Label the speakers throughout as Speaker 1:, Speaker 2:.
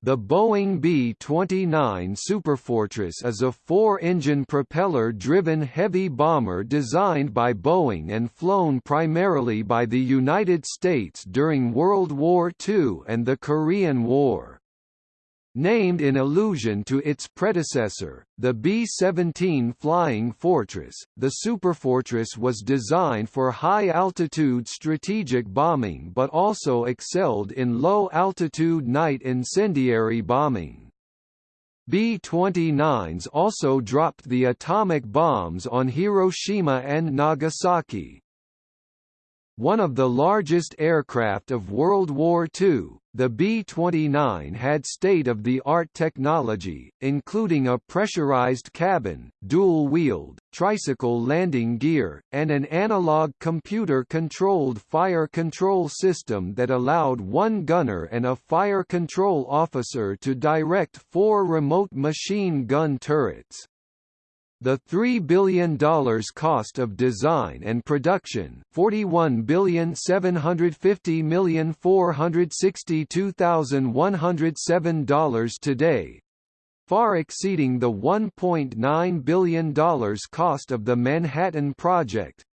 Speaker 1: The Boeing B-29 Superfortress is a four-engine propeller-driven heavy bomber designed by Boeing and flown primarily by the United States during World War II and the Korean War. Named in allusion to its predecessor, the B-17 Flying Fortress, the Superfortress was designed for high-altitude strategic bombing but also excelled in low-altitude night incendiary bombing. B-29s also dropped the atomic bombs on Hiroshima and Nagasaki. One of the largest aircraft of World War II, the B-29 had state-of-the-art technology, including a pressurized cabin, dual-wheeled, tricycle landing gear, and an analog computer-controlled fire control system that allowed one gunner and a fire control officer to direct four remote machine gun turrets. The $3 billion cost of design and production $41,750,462,107 today, far exceeding the $1.9 billion cost of the Manhattan Project,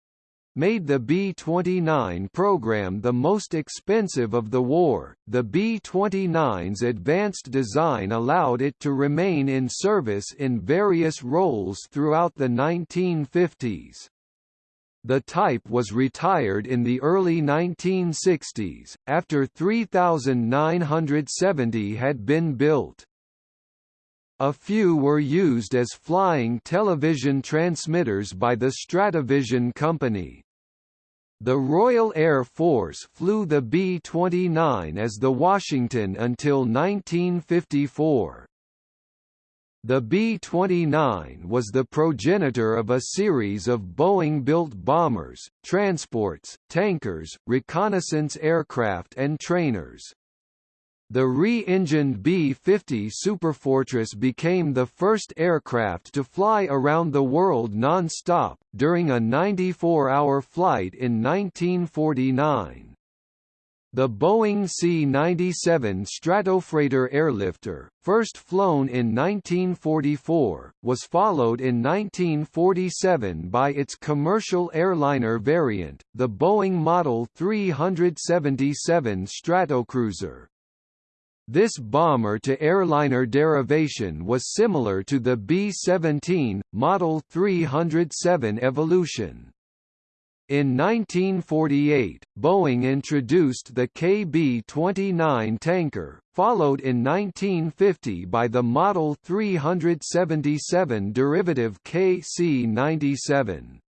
Speaker 1: made the B-29 program the most expensive of the war. The B-29's advanced design allowed it to remain in service in various roles throughout the 1950s. The type was retired in the early 1960s, after 3,970 had been built. A few were used as flying television transmitters by the Stratovision company. The Royal Air Force flew the B-29 as the Washington until 1954. The B-29 was the progenitor of a series of Boeing-built bombers, transports, tankers, reconnaissance aircraft and trainers. The re-engined B-50 Superfortress became the first aircraft to fly around the world non-stop, during a 94-hour flight in 1949. The Boeing C-97 Stratofreighter airlifter, first flown in 1944, was followed in 1947 by its commercial airliner variant, the Boeing Model 377 Stratocruiser. This bomber-to-airliner derivation was similar to the B-17, Model 307 Evolution. In 1948, Boeing introduced the KB-29 tanker, followed in 1950 by the Model 377 derivative KC-97.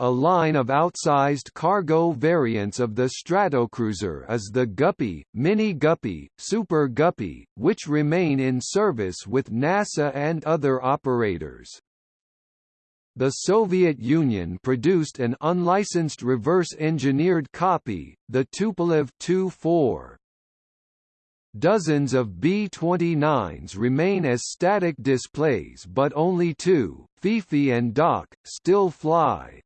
Speaker 1: A line of outsized cargo variants of the Stratocruiser is the Guppy, Mini Guppy, Super Guppy, which remain in service with NASA and other operators. The Soviet Union produced an unlicensed reverse-engineered copy, the Tupolev Tu-4. Dozens of B-29s remain as static displays but only two, Fifi and Doc, still fly.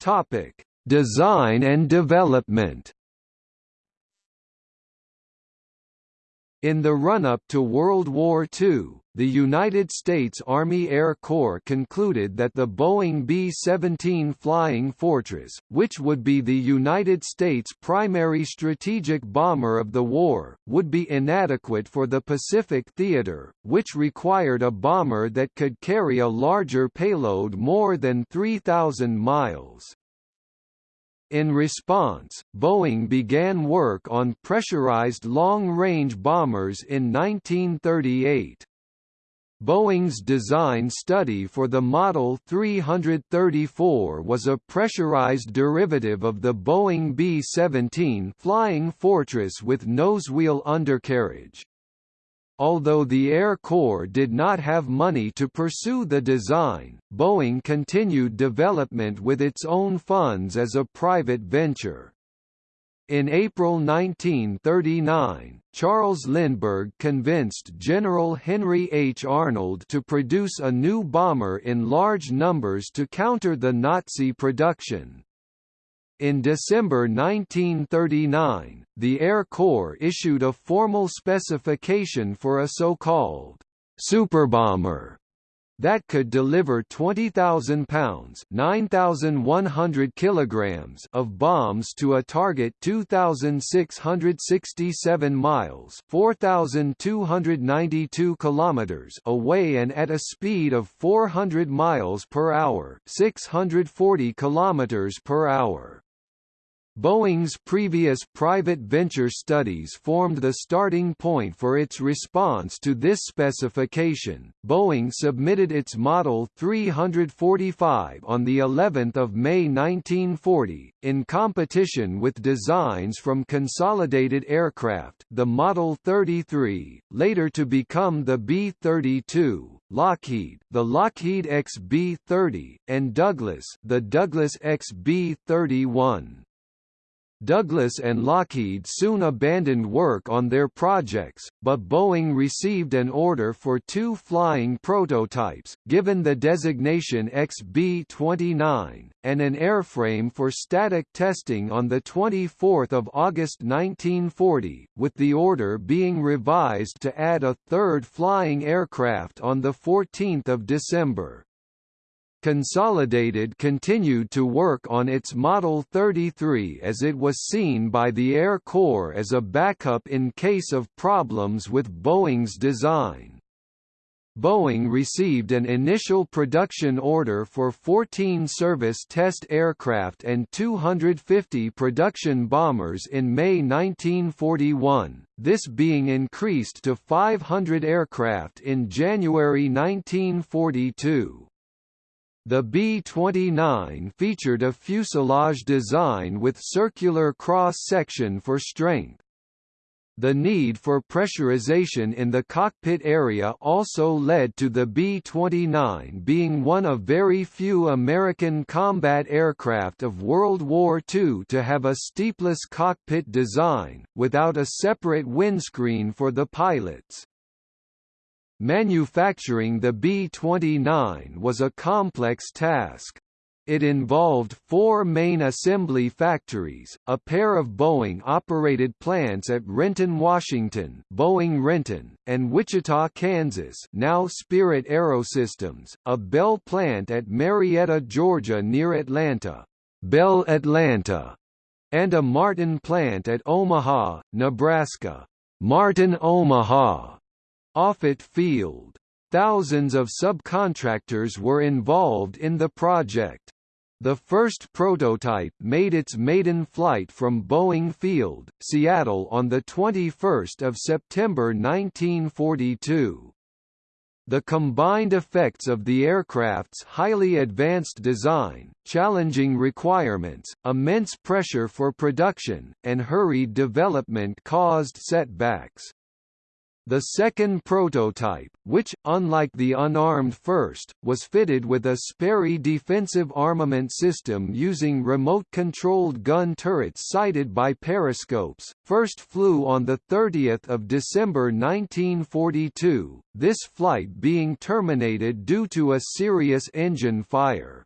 Speaker 1: Topic: Design and development. In the run-up to World War II, the United States Army Air Corps concluded that the Boeing B-17 Flying Fortress, which would be the United States' primary strategic bomber of the war, would be inadequate for the Pacific theater, which required a bomber that could carry a larger payload more than 3,000 miles. In response, Boeing began work on pressurized long-range bombers in 1938. Boeing's design study for the Model 334 was a pressurized derivative of the Boeing B-17 Flying Fortress with nosewheel undercarriage. Although the Air Corps did not have money to pursue the design, Boeing continued development with its own funds as a private venture. In April 1939, Charles Lindbergh convinced General Henry H. Arnold to produce a new bomber in large numbers to counter the Nazi production. In December 1939, the Air Corps issued a formal specification for a so-called superbomber that could deliver 20,000 pounds (9,100 kilograms) of bombs to a target 2,667 miles (4,292 kilometers) away and at a speed of 400 miles per hour (640 kilometers per hour). Boeing's previous private venture studies formed the starting point for its response to this specification. Boeing submitted its Model 345 on the 11th of May 1940 in competition with designs from Consolidated Aircraft, the Model 33, later to become the B-32. Lockheed, the Lockheed XB-30, and Douglas, the Douglas XB-31. Douglas and Lockheed soon abandoned work on their projects, but Boeing received an order for two flying prototypes, given the designation XB-29, and an airframe for static testing on 24 August 1940, with the order being revised to add a third flying aircraft on 14 December. Consolidated continued to work on its Model 33 as it was seen by the Air Corps as a backup in case of problems with Boeing's design. Boeing received an initial production order for 14 service test aircraft and 250 production bombers in May 1941, this being increased to 500 aircraft in January 1942. The B-29 featured a fuselage design with circular cross-section for strength. The need for pressurization in the cockpit area also led to the B-29 being one of very few American combat aircraft of World War II to have a stepless cockpit design, without a separate windscreen for the pilots. Manufacturing the B-29 was a complex task. It involved four main assembly factories, a pair of Boeing-operated plants at Renton, Washington Boeing Renton, and Wichita, Kansas now Spirit Aerosystems, a Bell plant at Marietta, Georgia near Atlanta Bell Atlanta, and a Martin plant at Omaha, Nebraska Martin Omaha. Offutt Field. Thousands of subcontractors were involved in the project. The first prototype made its maiden flight from Boeing Field, Seattle on 21 September 1942. The combined effects of the aircraft's highly advanced design, challenging requirements, immense pressure for production, and hurried development caused setbacks. The second prototype, which, unlike the unarmed first, was fitted with a Sperry defensive armament system using remote-controlled gun turrets sighted by periscopes, first flew on 30 December 1942, this flight being terminated due to a serious engine fire.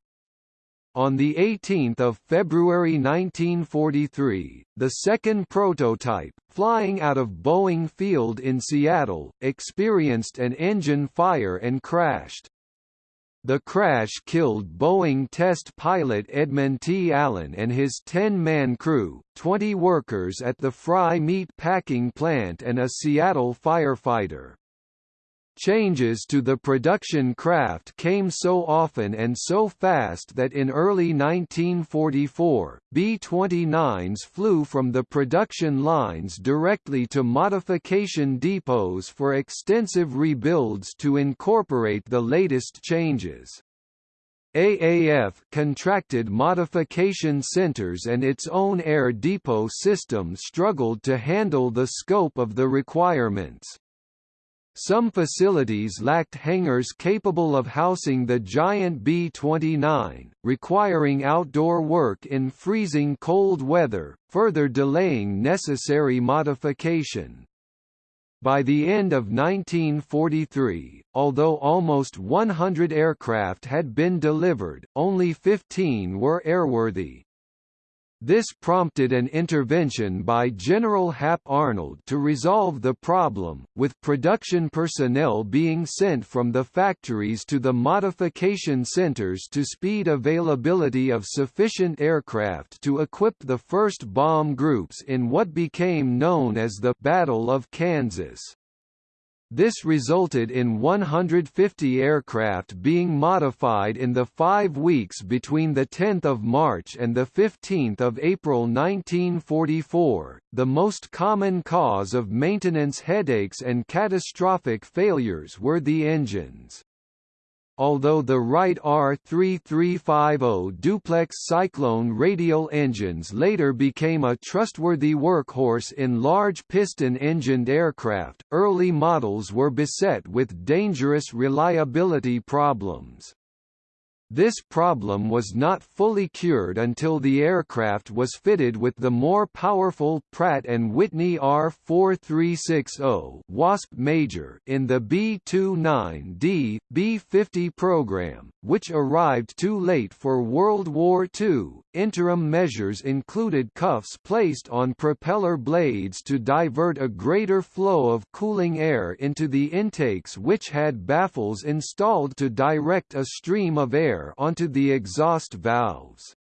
Speaker 1: On 18 February 1943, the second prototype, flying out of Boeing Field in Seattle, experienced an engine fire and crashed. The crash killed Boeing test pilot Edmund T. Allen and his 10-man crew, 20 workers at the Frye meat packing plant and a Seattle firefighter. Changes to the production craft came so often and so fast that in early 1944, B-29s flew from the production lines directly to modification depots for extensive rebuilds to incorporate the latest changes. AAF contracted modification centers and its own air depot system struggled to handle the scope of the requirements. Some facilities lacked hangars capable of housing the giant B-29, requiring outdoor work in freezing cold weather, further delaying necessary modification. By the end of 1943, although almost 100 aircraft had been delivered, only 15 were airworthy. This prompted an intervention by General Hap Arnold to resolve the problem, with production personnel being sent from the factories to the modification centers to speed availability of sufficient aircraft to equip the first bomb groups in what became known as the Battle of Kansas. This resulted in 150 aircraft being modified in the five weeks between 10 March and 15 April 1944. The most common cause of maintenance headaches and catastrophic failures were the engines. Although the Wright R3350 duplex Cyclone radial engines later became a trustworthy workhorse in large piston-engined aircraft, early models were beset with dangerous reliability problems. This problem was not fully cured until the aircraft was fitted with the more powerful Pratt & Whitney R4360 Wasp Major in the B-29D, B-50 program, which arrived too late for World War II. Interim measures included cuffs placed on propeller blades to divert a greater flow of cooling air into the intakes which had baffles installed to direct a stream of air onto the exhaust valves.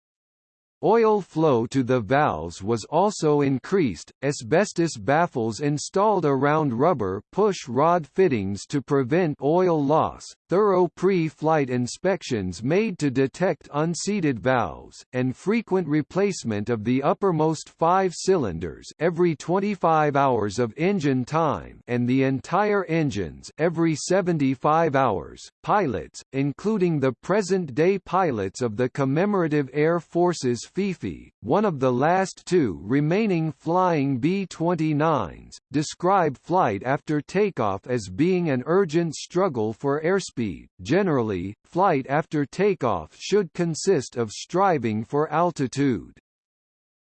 Speaker 1: Oil flow to the valves was also increased, asbestos baffles installed around rubber push rod fittings to prevent oil loss, thorough pre-flight inspections made to detect unseated valves, and frequent replacement of the uppermost five cylinders every 25 hours of engine time and the entire engines every 75 hours. Pilots, including the present-day pilots of the Commemorative Air Forces Fifi, one of the last two remaining flying B-29s, describe flight after takeoff as being an urgent struggle for airspeed. Generally, flight after takeoff should consist of striving for altitude.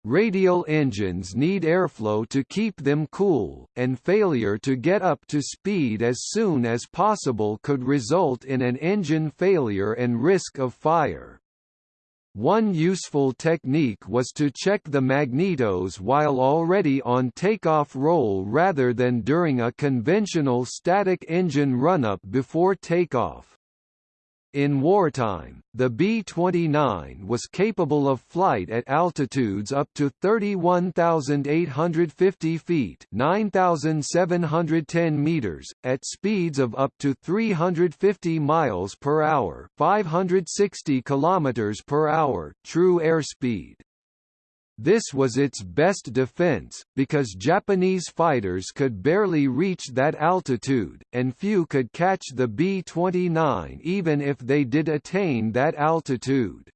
Speaker 1: Radial engines need airflow to keep them cool, and failure to get up to speed as soon as possible could result in an engine failure and risk of fire. One useful technique was to check the magnetos while already on takeoff roll rather than during a conventional static engine run-up before takeoff. In wartime, the B-29 was capable of flight at altitudes up to 31,850 feet 9,710 meters, at speeds of up to 350 miles per hour 560 kilometers per hour true airspeed. This was its best defense, because Japanese fighters could barely reach that altitude, and few could catch the B-29 even if they did attain that altitude.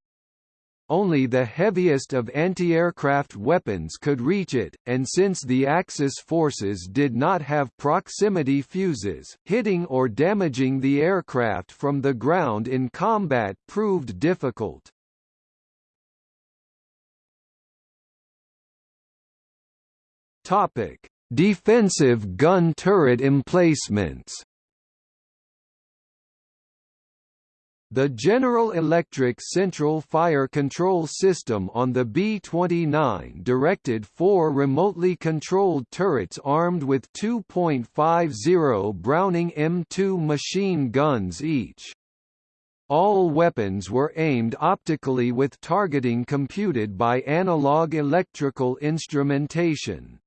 Speaker 1: Only the heaviest of anti-aircraft weapons could reach it, and since the Axis forces did not have proximity fuses, hitting or damaging the aircraft from the ground in combat proved difficult. Topic: Defensive gun turret emplacements. The General Electric Central Fire Control System on the B-29 directed four remotely controlled turrets armed with 2.50 Browning M2 machine guns each. All weapons were aimed optically with targeting computed by analog electrical instrumentation.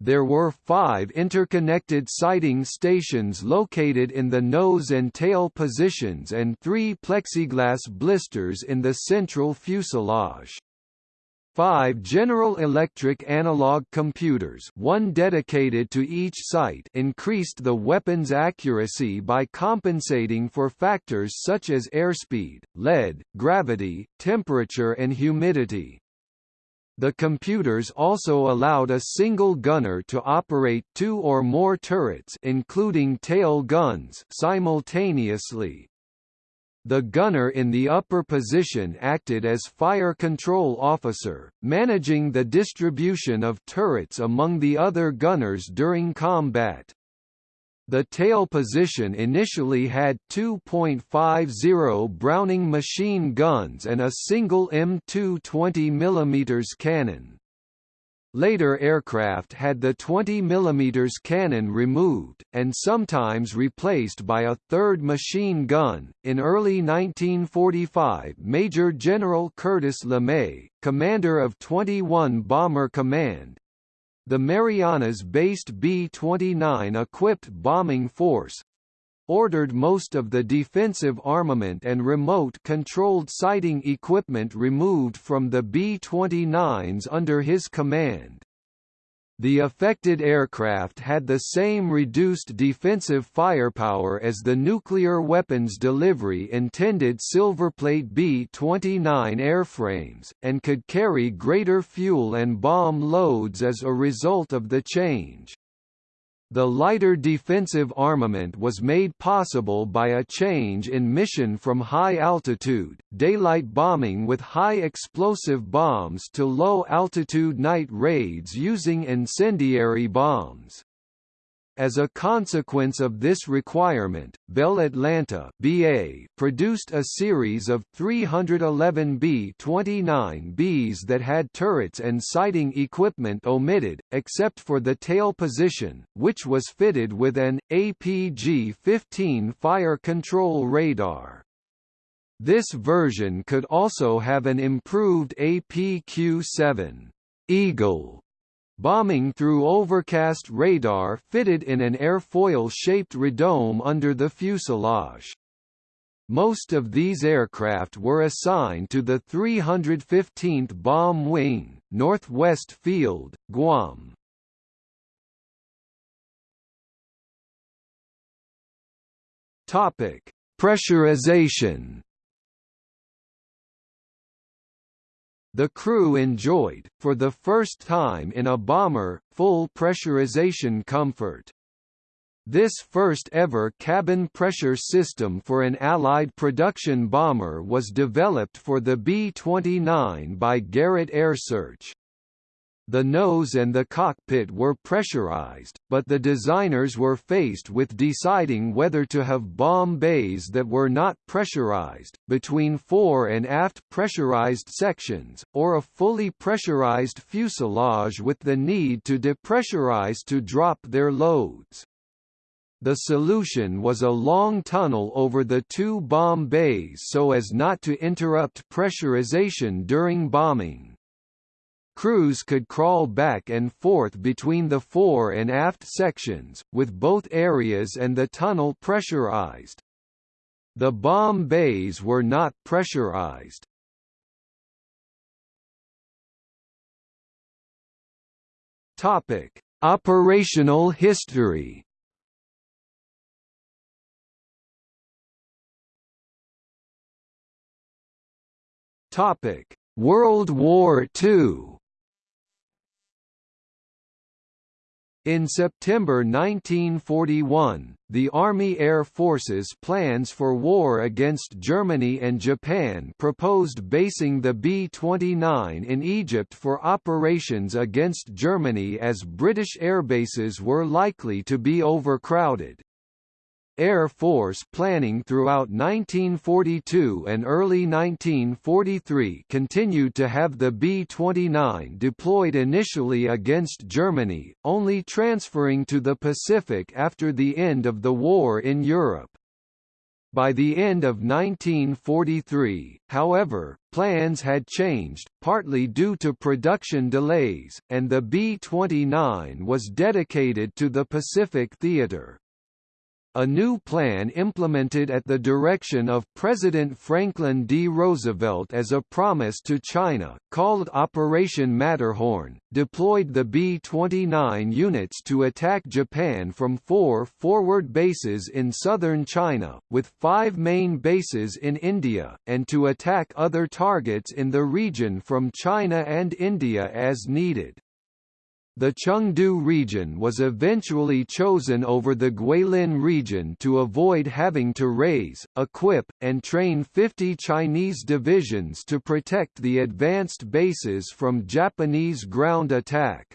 Speaker 1: There were five interconnected sighting stations located in the nose and tail positions and three plexiglass blisters in the central fuselage. Five General Electric analog computers one dedicated to each site increased the weapon's accuracy by compensating for factors such as airspeed, lead, gravity, temperature and humidity. The computers also allowed a single gunner to operate two or more turrets including tail guns simultaneously. The gunner in the upper position acted as fire control officer, managing the distribution of turrets among the other gunners during combat. The tail position initially had 2.50 Browning machine guns and a single M2 20 mm cannon. Later aircraft had the 20 mm cannon removed, and sometimes replaced by a third machine gun. In early 1945, Major General Curtis LeMay, commander of 21 Bomber Command, the Marianas-based B-29 equipped bombing force ordered most of the defensive armament and remote-controlled sighting equipment removed from the B-29s under his command. The affected aircraft had the same reduced defensive firepower as the nuclear weapons delivery intended Silverplate B-29 airframes, and could carry greater fuel and bomb loads as a result of the change. The lighter defensive armament was made possible by a change in mission from high-altitude, daylight bombing with high explosive bombs to low-altitude night raids using incendiary bombs. As a consequence of this requirement, Bell Atlanta BA produced a series of 311 B-29Bs that had turrets and sighting equipment omitted, except for the tail position, which was fitted with an, APG-15 fire control radar. This version could also have an improved APQ-7 Eagle bombing through overcast radar fitted in an airfoil-shaped radome under the fuselage. Most of these aircraft were assigned to the 315th Bomb Wing, Northwest Field, Guam. Topic: Pressurization The crew enjoyed, for the first time in a bomber, full pressurization comfort. This first ever cabin pressure system for an Allied production bomber was developed for the B-29 by Garrett AiResearch. The nose and the cockpit were pressurized, but the designers were faced with deciding whether to have bomb bays that were not pressurized, between fore and aft pressurized sections, or a fully pressurized fuselage with the need to depressurize to drop their loads. The solution was a long tunnel over the two bomb bays so as not to interrupt pressurization during bombing. Crews could crawl back and forth between the fore and aft sections, with both areas and the tunnel pressurized. The bomb bays were not pressurized. Topic: Operational history. Topic: World War II. In September 1941, the Army Air Force's plans for war against Germany and Japan proposed basing the B-29 in Egypt for operations against Germany as British airbases were likely to be overcrowded. Air Force planning throughout 1942 and early 1943 continued to have the B-29 deployed initially against Germany, only transferring to the Pacific after the end of the war in Europe. By the end of 1943, however, plans had changed, partly due to production delays, and the B-29 was dedicated to the Pacific Theater. A new plan implemented at the direction of President Franklin D. Roosevelt as a promise to China, called Operation Matterhorn, deployed the B-29 units to attack Japan from four forward bases in southern China, with five main bases in India, and to attack other targets in the region from China and India as needed. The Chengdu region was eventually chosen over the Guilin region to avoid having to raise, equip, and train 50 Chinese divisions to protect the advanced bases from Japanese ground attack.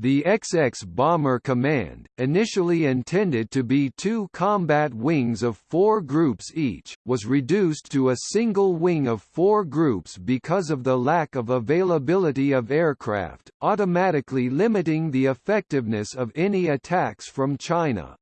Speaker 1: The XX Bomber Command, initially intended to be two combat wings of four groups each, was reduced to a single wing of four groups because of the lack of availability of aircraft, automatically limiting the effectiveness of any attacks from China.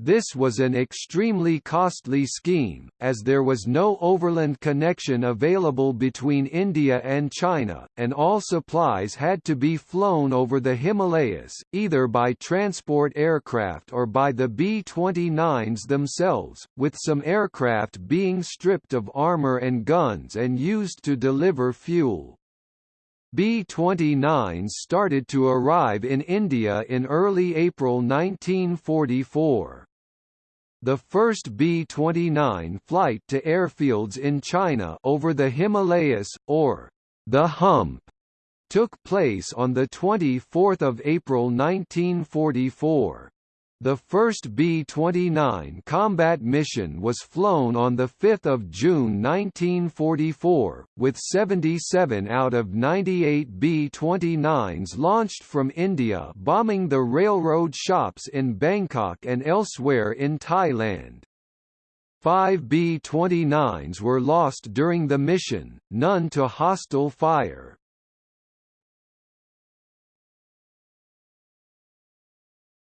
Speaker 1: This was an extremely costly scheme, as there was no overland connection available between India and China, and all supplies had to be flown over the Himalayas, either by transport aircraft or by the B-29s themselves, with some aircraft being stripped of armour and guns and used to deliver fuel. B-29s started to arrive in India in early April 1944. The first B-29 flight to airfields in China over the Himalayas, or the Hump, took place on 24 April 1944. The first B-29 combat mission was flown on 5 June 1944, with 77 out of 98 B-29s launched from India bombing the railroad shops in Bangkok and elsewhere in Thailand. Five B-29s were lost during the mission, none to hostile fire.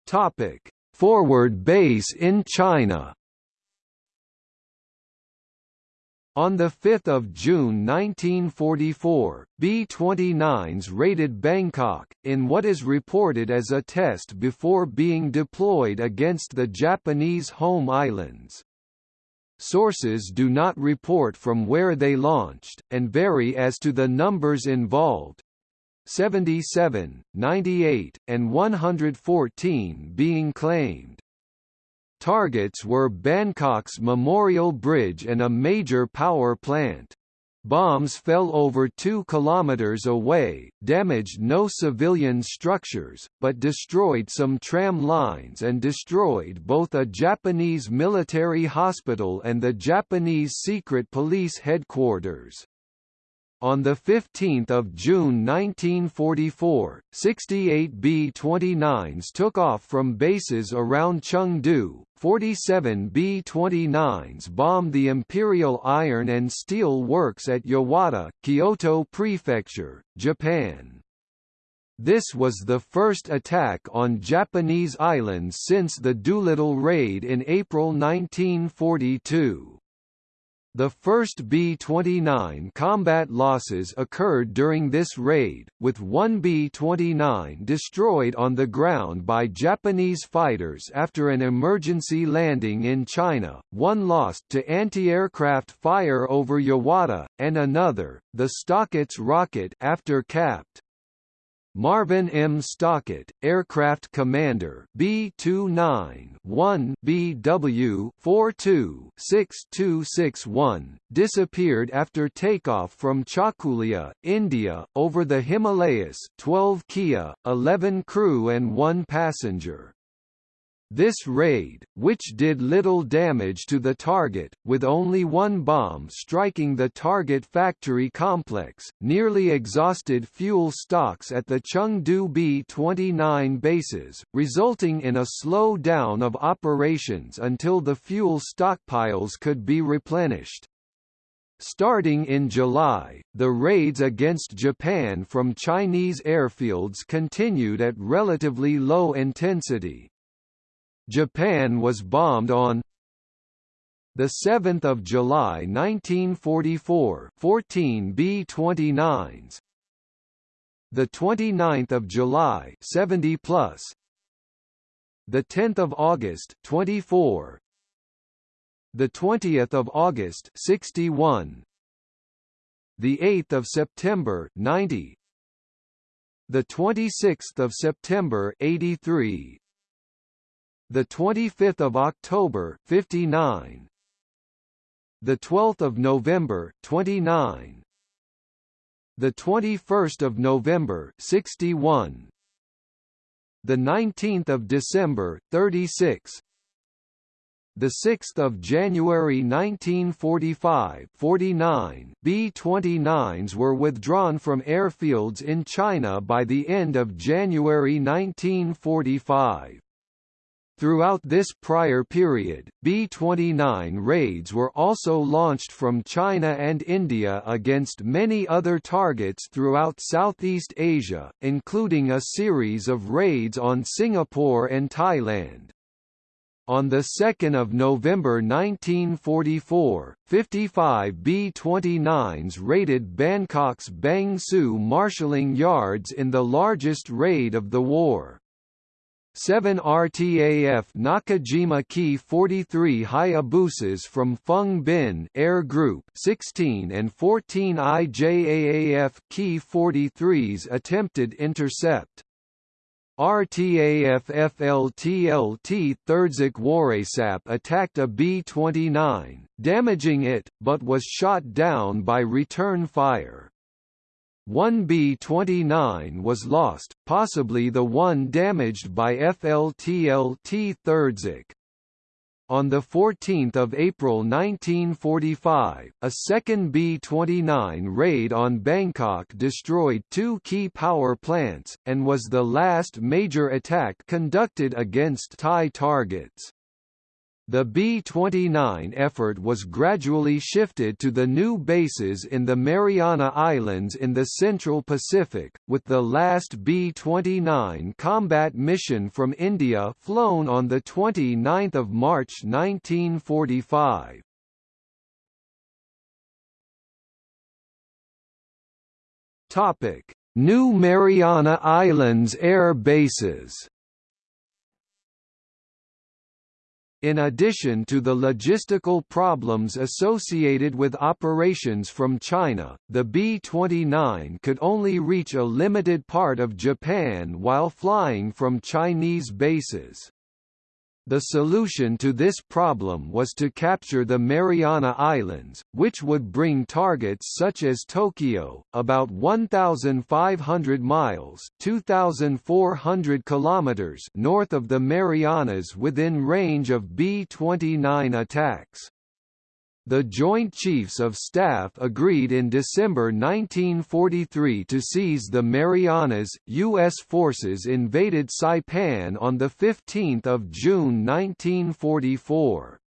Speaker 1: Topic: Forward base in China. On 5 June 1944, B-29s raided Bangkok, in what is reported as a test before being deployed against the Japanese home islands. Sources do not report from where they launched, and vary as to the numbers involved, 77, 98, and 114 being claimed. Targets were Bangkok's Memorial Bridge and a major power plant. Bombs fell over 2 kilometers away, damaged no civilian structures, but destroyed some tram lines and destroyed both a Japanese military hospital and the Japanese secret police headquarters. On 15 June 1944, 68 B-29s took off from bases around Chengdu, 47 B-29s bombed the Imperial Iron and Steel Works at Yawata, Kyoto Prefecture, Japan. This was the first attack on Japanese islands since the Doolittle raid in April 1942. The first B-29 combat losses occurred during this raid, with one B-29 destroyed on the ground by Japanese fighters after an emergency landing in China, one lost to anti-aircraft fire over Yawata, and another, the Stockett's rocket after capped. Marvin M. Stockett, aircraft commander B-29-1 BW 42-6261, disappeared after takeoff from Chakulia, India, over the Himalayas 12 KIA, 11 crew and 1 passenger. This raid, which did little damage to the target, with only one bomb striking the target factory complex, nearly exhausted fuel stocks at the Chengdu B-29 bases, resulting in a slow down of operations until the fuel stockpiles could be replenished. Starting in July, the raids against Japan from Chinese airfields continued at relatively low intensity, Japan was bombed on the 7th of July 1944 14 B-29s the 29th of July 70 plus. The 10th of August 24 the 20th of August 61 the 8th of September 90 the 26th of September 83 the 25th of October 59 the 12th of November 29 the 21st of November 61 the 19th of December 36 the 6th of January 1945, 49 B-29s were withdrawn from airfields in China by the end of January 1945. Throughout this prior period, B-29 raids were also launched from China and India against many other targets throughout Southeast Asia, including a series of raids on Singapore and Thailand. On 2 November 1944, 55 B-29s raided Bangkok's Bang Sue marshalling yards in the largest raid of the war. 7 RTAF Nakajima Ki 43 Hayabusas from Foong Bin Air Group 16 and 14 IJAAF Ki 43s attempted intercept. RTAF FLTLT Therdsak Worrasap attacked a B-29, damaging it, but was shot down by return fire. One B-29 was lost, possibly the one damaged by FLTLT Therdsak. On 14 April 1945, a second B-29 raid on Bangkok destroyed two key power plants, and was the last major attack conducted against Thai targets. The B-29 effort was gradually shifted to the new bases in the Mariana Islands in the Central Pacific, with the last B-29 combat mission from India flown on 29 March 1945. New Mariana Islands air bases In addition to the logistical problems associated with operations from China, the B-29 could only reach a limited part of Japan while flying from Chinese bases. The solution to this problem was to capture the Mariana Islands, which would bring targets such as Tokyo, about 1,500 miles (2,400 kilometers) north of the Marianas within range of B-29 attacks. The Joint Chiefs of Staff agreed in December 1943 to seize the Marianas. U.S. forces invaded Saipan on 15 June 1944.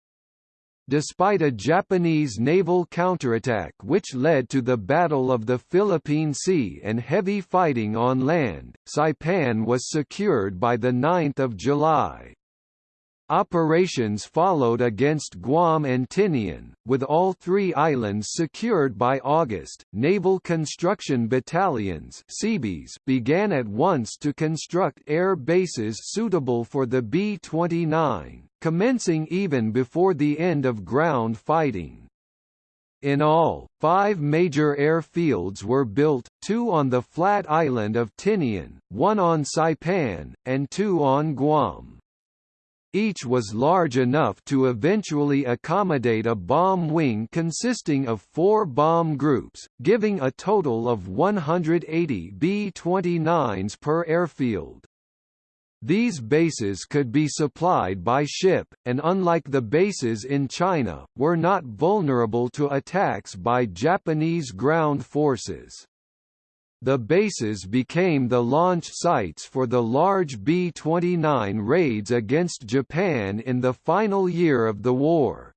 Speaker 1: Despite a Japanese naval counterattack which led to the Battle of the Philippine Sea and heavy fighting on land, Saipan was secured by 9 July. Operations followed against Guam and Tinian, with all three islands secured by August. Naval Construction Battalions (CBs) began at once to construct air bases suitable for the B-29, commencing even before the end of ground fighting. In all, five major airfields were built, two on the flat island of Tinian, one on Saipan, and two on Guam. Each was large enough to eventually accommodate a bomb wing consisting of four bomb groups, giving a total of 180 B-29s per airfield. These bases could be supplied by ship, and unlike the bases in China, were not vulnerable to attacks by Japanese ground forces. The bases became the launch sites for the large B-29 raids against Japan in the final year of the war.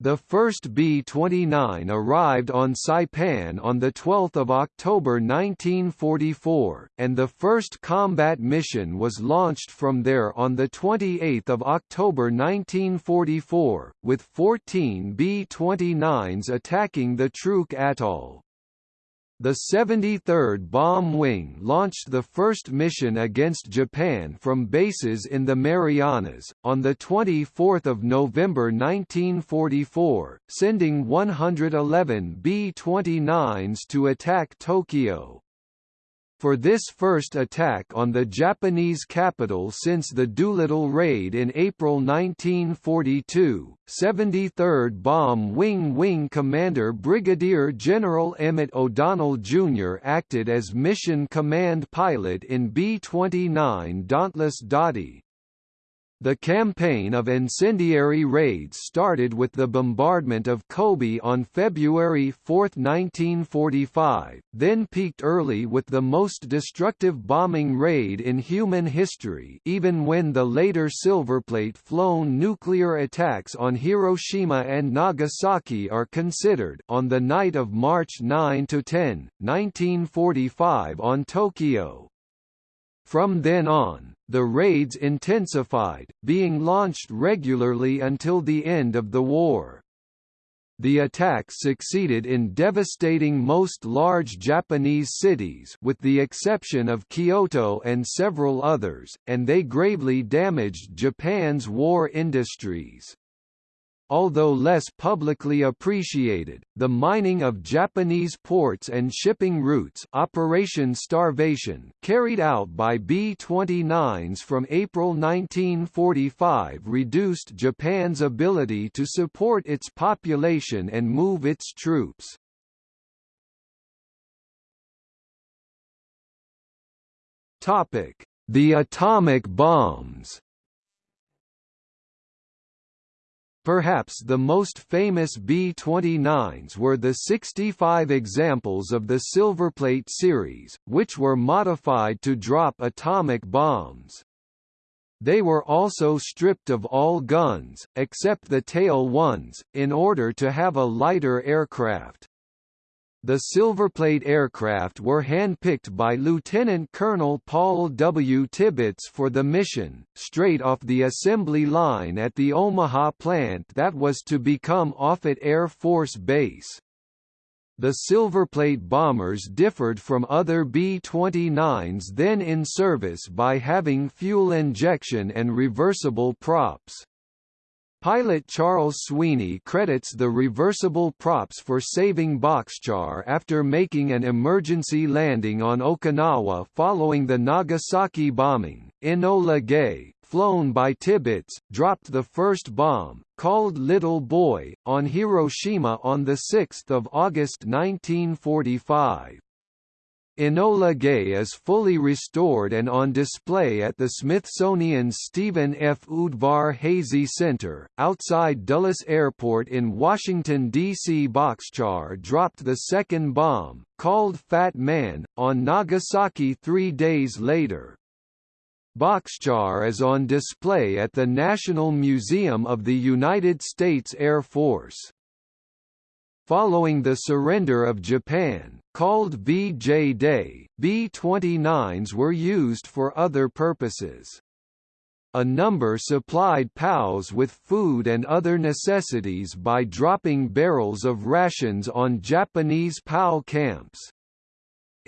Speaker 1: The first B-29 arrived on Saipan on 12 October 1944, and the first combat mission was launched from there on 28 October 1944, with 14 B-29s attacking the Truk Atoll. The 73rd Bomb Wing launched the first mission against Japan from bases in the Marianas, on 24 November 1944, sending 111 B-29s to attack Tokyo. For this first attack on the Japanese capital since the Doolittle raid in April 1942, 73rd Bomb Wing Wing Commander Brigadier General Emmett O'Donnell Jr. acted as mission command pilot in B-29 Dauntless Dottie. The campaign of incendiary raids started with the bombardment of Kobe on February 4, 1945, then peaked early with the most destructive bombing raid in human history even when the later Silverplate-flown nuclear attacks on Hiroshima and Nagasaki are considered on the night of March 9–10, 1945 on Tokyo. From then on, the raids intensified, being launched regularly until the end of the war. The attacks succeeded in devastating most large Japanese cities with the exception of Kyoto and several others, and they gravely damaged Japan's war industries. Although less publicly appreciated, the mining of Japanese ports and shipping routes Operation Starvation carried out by B-29s from April 1945 reduced Japan's ability to support its population and move its troops. The atomic bombs Perhaps the most famous B-29s were the 65 examples of the Silverplate series, which were modified to drop atomic bombs. They were also stripped of all guns, except the tail ones, in order to have a lighter aircraft. The Silverplate aircraft were handpicked by Lieutenant Colonel Paul W. Tibbets for the mission, straight off the assembly line at the Omaha plant that was to become Offutt Air Force Base. The Silverplate bombers differed from other B-29s then in service by having fuel injection and reversible props. Pilot Charles Sweeney credits the reversible props for saving Boxcar after making an emergency landing on Okinawa following the Nagasaki bombing. Enola Gay, flown by Tibbets, dropped the first bomb, called Little Boy, on Hiroshima on 6 August 1945. Enola Gay is fully restored and on display at the Smithsonian's Stephen F. Udvar Hazy Center, outside Dulles Airport in Washington, D.C. Boxcar dropped the second bomb, called Fat Man, on Nagasaki three days later. Boxcar is on display at the National Museum of the United States Air Force. Following the surrender of Japan, called VJ Day, B-29s were used for other purposes. A number supplied POWs with food and other necessities by dropping barrels of rations on Japanese POW camps.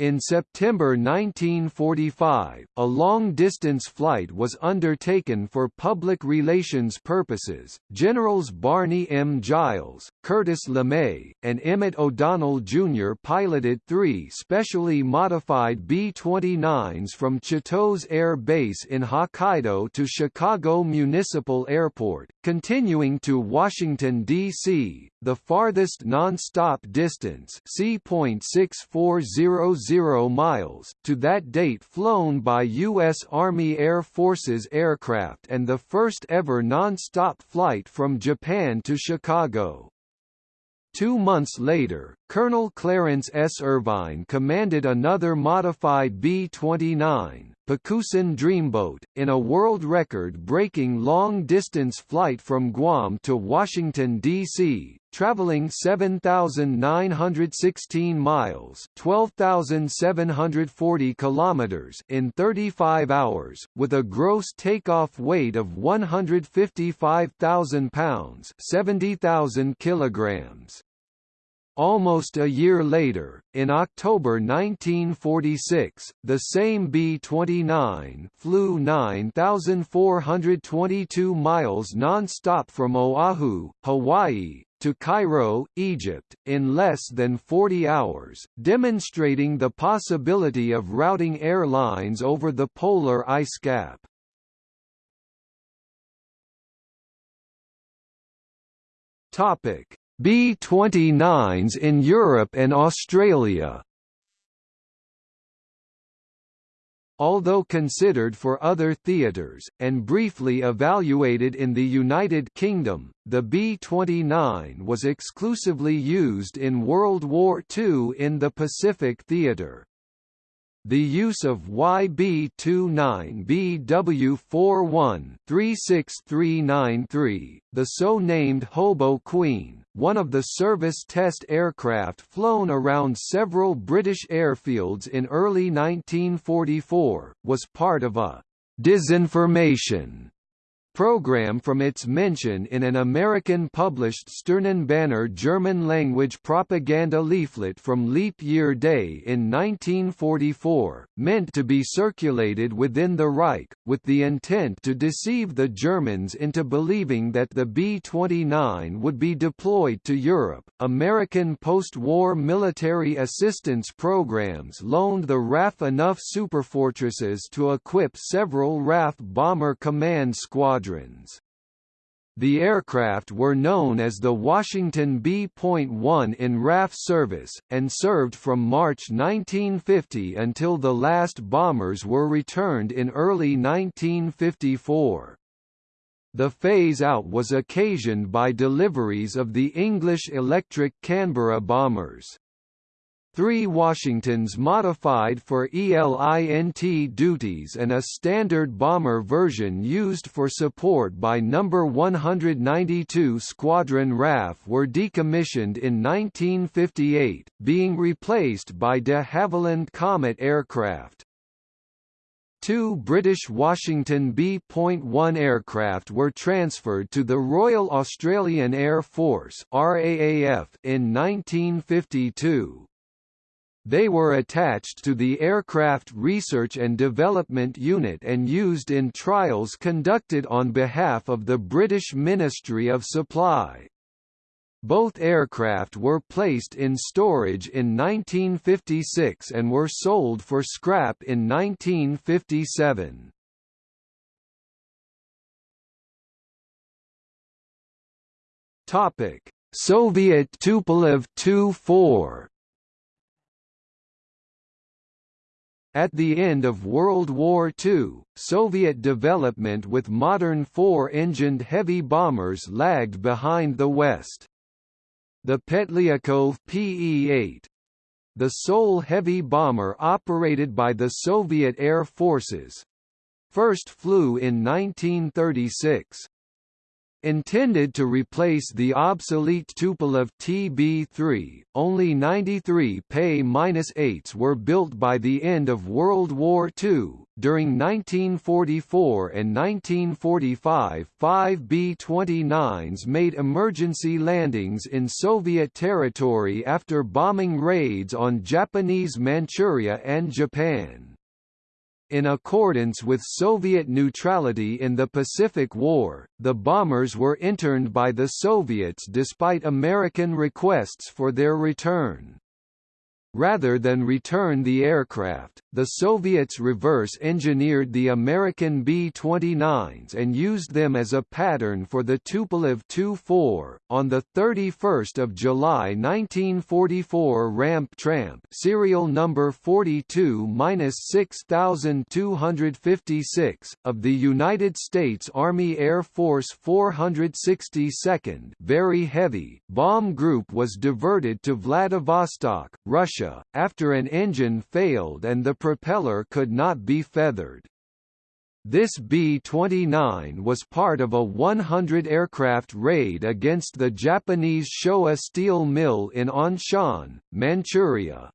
Speaker 1: In September 1945, a long-distance flight was undertaken for public relations purposes. Generals Barney M. Giles, Curtis LeMay, and Emmett O'Donnell Jr. piloted three specially modified B-29s from Chitose Air Base in Hokkaido to Chicago Municipal Airport, continuing to Washington, D.C., the farthest non-stop distance C.6400 miles to that date flown by U.S. Army Air Forces aircraft and the first ever non-stop flight from Japan to Chicago. Two months later, Colonel Clarence S. Irvine commanded another modified B-29, Pacusan Dreamboat, in a world record-breaking long-distance flight from Guam to Washington, D.C., traveling 7,916 miles 12,740 kilometers in 35 hours, with a gross takeoff weight of 155,000 pounds 70,000 kilograms. Almost a year later, in October 1946, the same B-29 flew 9,422 miles non-stop from Oahu, Hawaii, to Cairo, Egypt, in less than 40 hours, demonstrating the possibility of routing airlines over the polar ice cap. Topic: B-29s in Europe and Australia although considered for other theatres, and briefly evaluated in the United Kingdom, the B-29 was exclusively used in World War II in the Pacific Theatre. The use of YB-29BW41-36393, the so-named Hobo Queen, one of the service test aircraft flown around several British airfields in early 1944, was part of a disinformation program from its mention in an American-published Sternenbanner German-language propaganda leaflet from Leap Year Day in 1944, meant to be circulated within the Reich, with the intent to deceive the Germans into believing that the B-29 would be deployed to Europe. American post-war military assistance programs loaned the RAF enough superfortresses to equip several RAF bomber command squadrons squadrons. The aircraft were known as the Washington B.1 in RAF service, and served from March 1950 until the last bombers were returned in early 1954. The phase-out was occasioned by deliveries of the English electric Canberra bombers. Three Washingtons modified for ELINT duties and a standard bomber version used for support by No. 192 Squadron RAF were decommissioned in 1958, being replaced by de Havilland Comet aircraft. Two British Washington B.1 aircraft were transferred to the Royal Australian Air Force RAAF in 1952. They were attached to the Aircraft Research and Development Unit and used in trials conducted on behalf of the British Ministry of Supply. Both aircraft were placed in storage in 1956 and were sold for scrap in 1957. Topic: Soviet Tupolev Tu-4 At the end of World War II, Soviet development with modern four-engined heavy bombers lagged behind the West. The Petlyakov PE-8 the sole heavy bomber operated by the Soviet Air Forces first flew in 1936. Intended to replace the obsolete Tupolev TB3, only 93 Pe-8s were built by the end of World War II. During 1944 and 1945, five B-29s made emergency landings in Soviet territory after bombing raids on Japanese Manchuria and Japan. In accordance with Soviet neutrality in the Pacific War, the bombers were interned by the Soviets despite American requests for their return. Rather than return the aircraft, the Soviets reverse-engineered the American B-29s and used them as a pattern for the Tupolev Tu-4. On the 31st of July 1944, Ramp Tramp serial number 42-6256 of the United States Army Air Force 462nd Very Heavy bomb group was diverted to Vladivostok, Russia Russia, after an engine failed and the propeller could not be feathered. This B-29 was part of a 100-aircraft raid against the Japanese Showa steel mill in Anshan, Manchuria.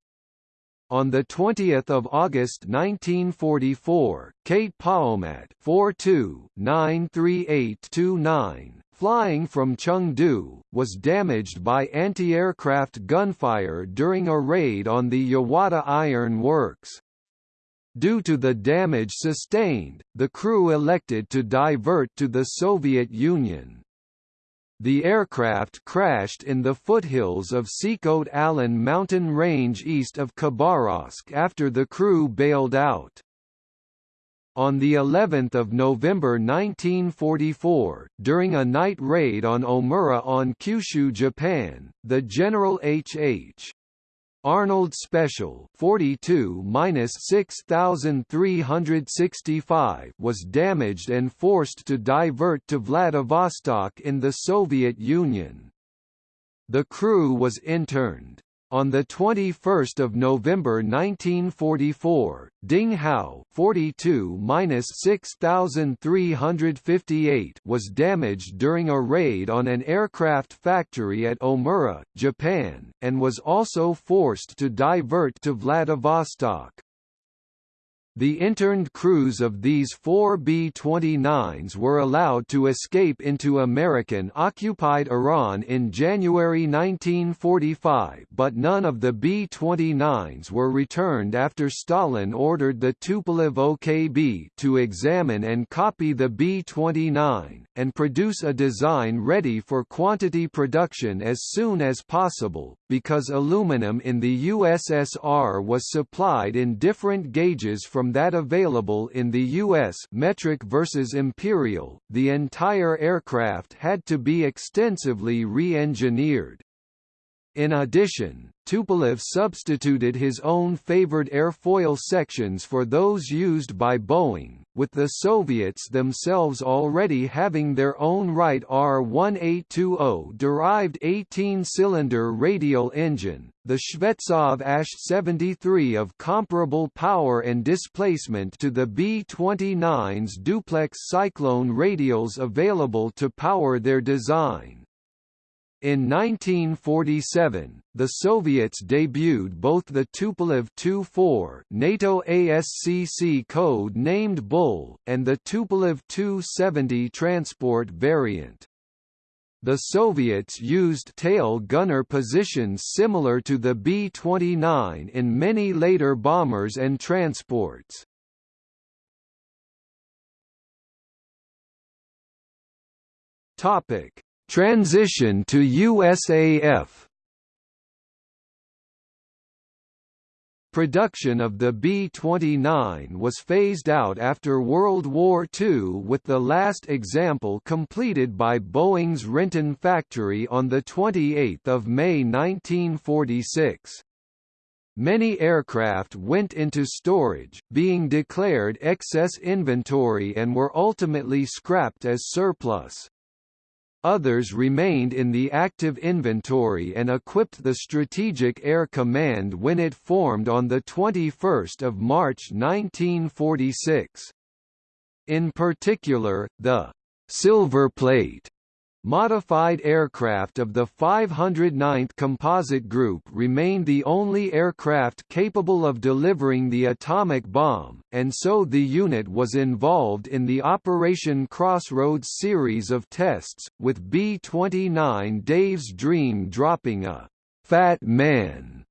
Speaker 1: On 20 August 1944, Cait Paomat 42 93829 flying from Chengdu, was damaged by anti-aircraft gunfire during a raid on the Yawata Iron Works. Due to the damage sustained, the crew elected to divert to the Soviet Union. The aircraft crashed in the foothills of Sikhote Alin mountain range east of Khabarovsk after the crew bailed out. On the 11th of November 1944, during a night raid on Omura on Kyushu, Japan, the General H.H. Arnold Special 42-6365 was damaged and forced to divert to Vladivostok in the Soviet Union. The crew was interned. On 21 November 1944, Ding Hao 42-6358 was damaged during a raid on an aircraft factory at Omura, Japan, and was also forced to divert to Vladivostok. The interned crews of these four B-29s were allowed to escape into American-occupied Iran in January 1945 but none of the B-29s were returned after Stalin ordered the Tupolev OKB to examine and copy the B-29, and produce a design ready for quantity production as soon as possible, because aluminum in the USSR was supplied in different gauges from that available in the U.S. metric versus imperial, the entire aircraft had to be extensively re-engineered. In addition, Tupolev substituted his own favored airfoil sections for those used by Boeing, with the Soviets themselves already having their own Wright R-1820-derived 18-cylinder radial engine, the Shvetsov ASH-73 of comparable power and displacement to the B-29's duplex Cyclone radials available to power their design. In 1947, the Soviets debuted both the Tupolev Tu-4 NATO ASCC code named Bull, and the Tupolev Tu-70 transport variant. The Soviets used tail gunner positions similar to the B-29 in many later bombers and transports. Topic: Transition to USAF Production of the B-29 was phased out after World War II with the last example completed by Boeing's Renton factory on 28 May 1946. Many aircraft went into storage, being declared excess inventory and were ultimately scrapped as surplus. Others remained in the active inventory and equipped the Strategic Air Command when it formed on 21 March 1946. In particular, the «silver plate» Modified aircraft of the 509th Composite Group remained the only aircraft capable of delivering the atomic bomb, and so the unit was involved in the Operation Crossroads series of tests, with B-29 Dave's Dream dropping a «Fat Man»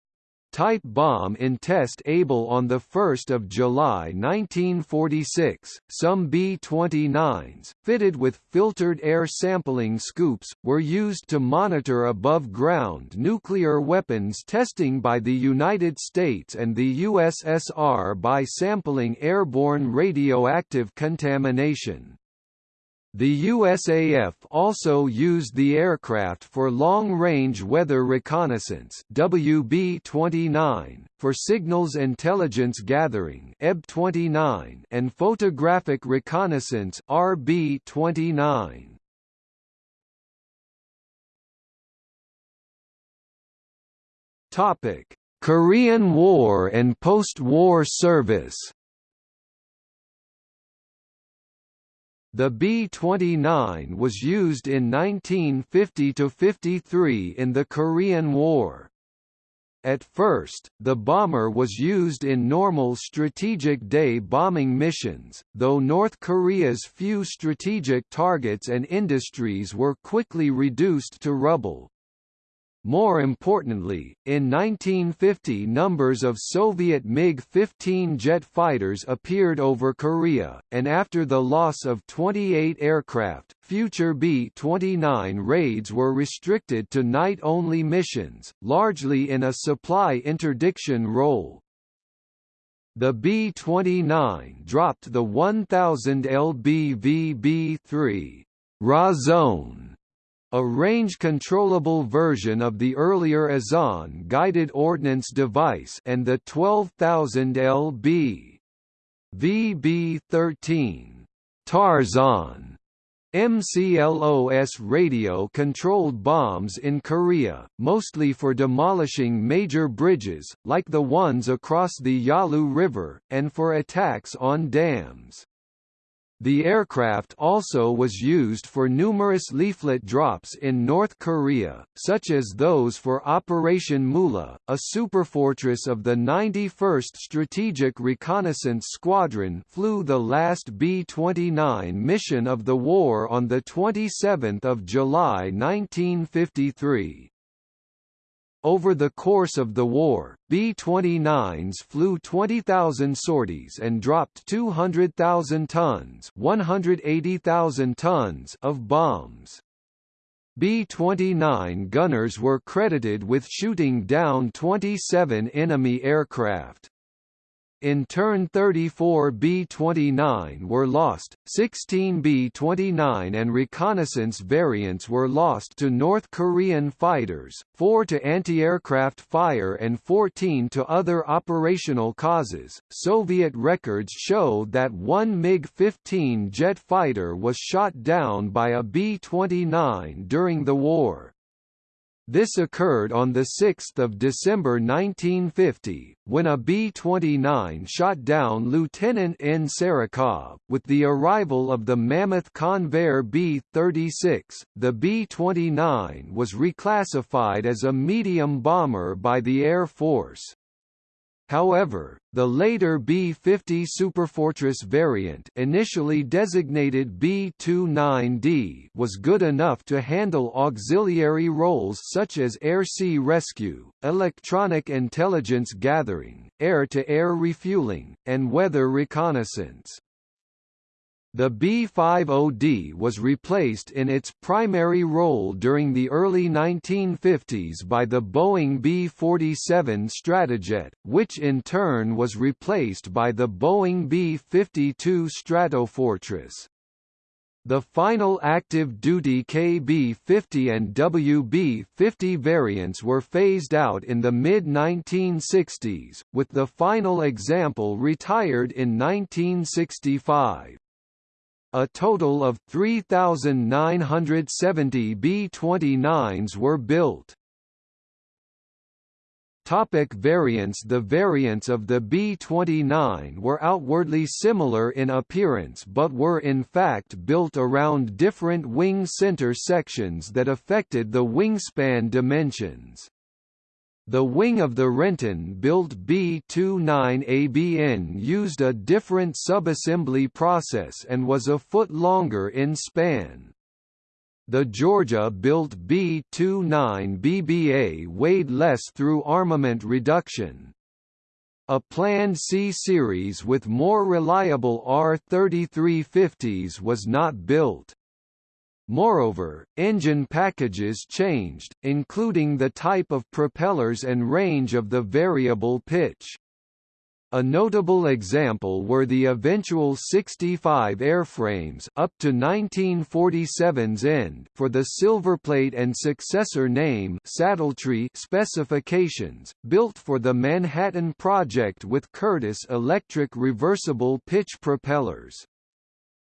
Speaker 1: type bomb in test Able on 1 July 1946. Some B-29s, fitted with filtered air sampling scoops, were used to monitor above-ground nuclear weapons testing by the United States and the USSR by sampling airborne radioactive contamination. The USAF also used the aircraft for long-range weather reconnaissance WB-29, for signals intelligence gathering EB-29, and photographic reconnaissance RB-29. Topic: Korean War and post-war service. The B-29 was used in 1950–53 in the Korean War. At first, the bomber was used in normal strategic day bombing missions, though North Korea's few strategic targets and industries were quickly reduced to rubble. More importantly, in 1950 numbers of Soviet MiG-15 jet fighters appeared over Korea, and after the loss of 28 aircraft, future B-29 raids were restricted to night-only missions, largely in a supply interdiction role. The B-29 dropped the 1000 lbv B-3 Razon a range-controllable version of the earlier Azon guided ordnance device and the 12,000 lb. VB-13 Tarzan MCLOS radio-controlled bombs in Korea, mostly for demolishing major bridges, like the ones across the Yalu River, and for attacks on dams. The aircraft also was used for numerous leaflet drops in North Korea, such as those for Operation Moolah, a superfortress of the 91st Strategic Reconnaissance Squadron flew the last B-29 mission of the war on 27 July 1953. Over the course of the war, B-29s flew 20,000 sorties and dropped 200,000 tons, 180,000 tons of bombs. B-29 gunners were credited with shooting down 27 enemy aircraft. In turn 34 B-29 were lost, 16 B-29 and reconnaissance variants were lost to North Korean fighters, 4 to anti-aircraft fire and 14 to other operational causes. Soviet records show that one MiG-15 jet fighter was shot down by a B-29 during the war. This occurred on 6 December 1950, when a B-29 shot down Lieutenant N. Sarakov. With the arrival of the Mammoth Convair B-36, the B-29 was reclassified as a medium bomber by the Air Force. However, the later B-50 Superfortress variant initially designated B-29D was good enough to handle auxiliary roles such as air-sea rescue, electronic intelligence gathering, air-to-air -air refueling, and weather reconnaissance. The B-50D was replaced in its primary role during the early 1950s by the Boeing B-47 Stratojet, which in turn was replaced by the Boeing B-52 Stratofortress. The final active-duty KB-50 and WB-50 variants were phased out in the mid-1960s, with the final example retired in 1965. A total of 3,970 B-29s were built. Topic variants The variants of the B-29 were outwardly similar in appearance but were in fact built around different wing center sections that affected the wingspan dimensions. The wing of the Renton-built B-29ABN used a different subassembly process and was a foot longer in span. The Georgia-built B-29BBA weighed less through armament reduction. A planned C-series with more reliable R-3350s was not built. Moreover, engine packages changed, including the type of propellers and range of the variable pitch. A notable example were the eventual 65 airframes up to 1947's end for the Silverplate and successor name Saddletree specifications, built for the Manhattan Project with Curtiss electric reversible pitch propellers.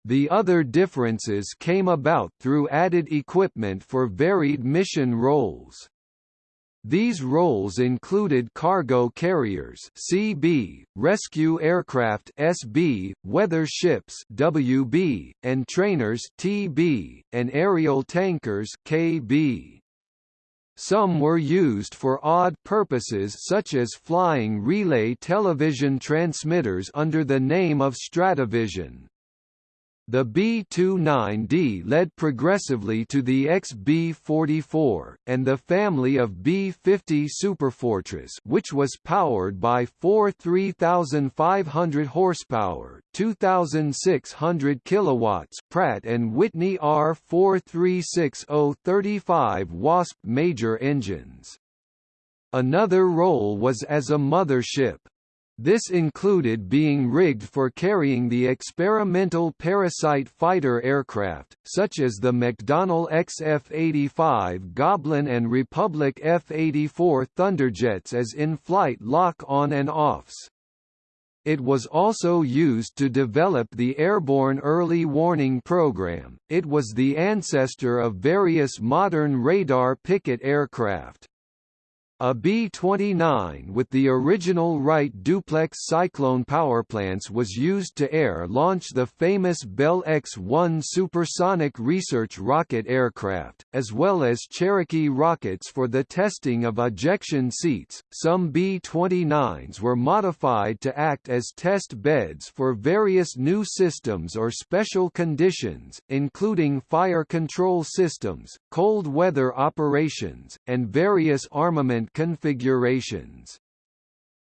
Speaker 1: The other differences came about through added equipment for varied mission roles. These roles included cargo carriers CB, rescue aircraft SB, weather ships WB, and trainers TB, and aerial tankers KB. Some were used for odd purposes such as flying relay television transmitters under the name of Stratovision. The B-29D led progressively to the XB-44, and the family of B-50 Superfortress which was powered by four 3,500 horsepower 2,600 kilowatts Pratt & Whitney R-436-035 Wasp major engines. Another role was as a mothership. This included being rigged for carrying the experimental parasite fighter aircraft, such as the McDonnell XF-85 Goblin and Republic F-84 Thunderjets as in-flight lock-on and offs. It was also used to develop the Airborne Early Warning Program. It was the ancestor of various modern radar picket aircraft. A B-29 with the original Wright duplex Cyclone powerplants was used to air-launch the famous Bell X-1 supersonic research rocket aircraft, as well as Cherokee rockets for the testing of ejection seats. Some B-29s were modified to act as test beds for various new systems or special conditions, including fire control systems, cold weather operations, and various armament configurations.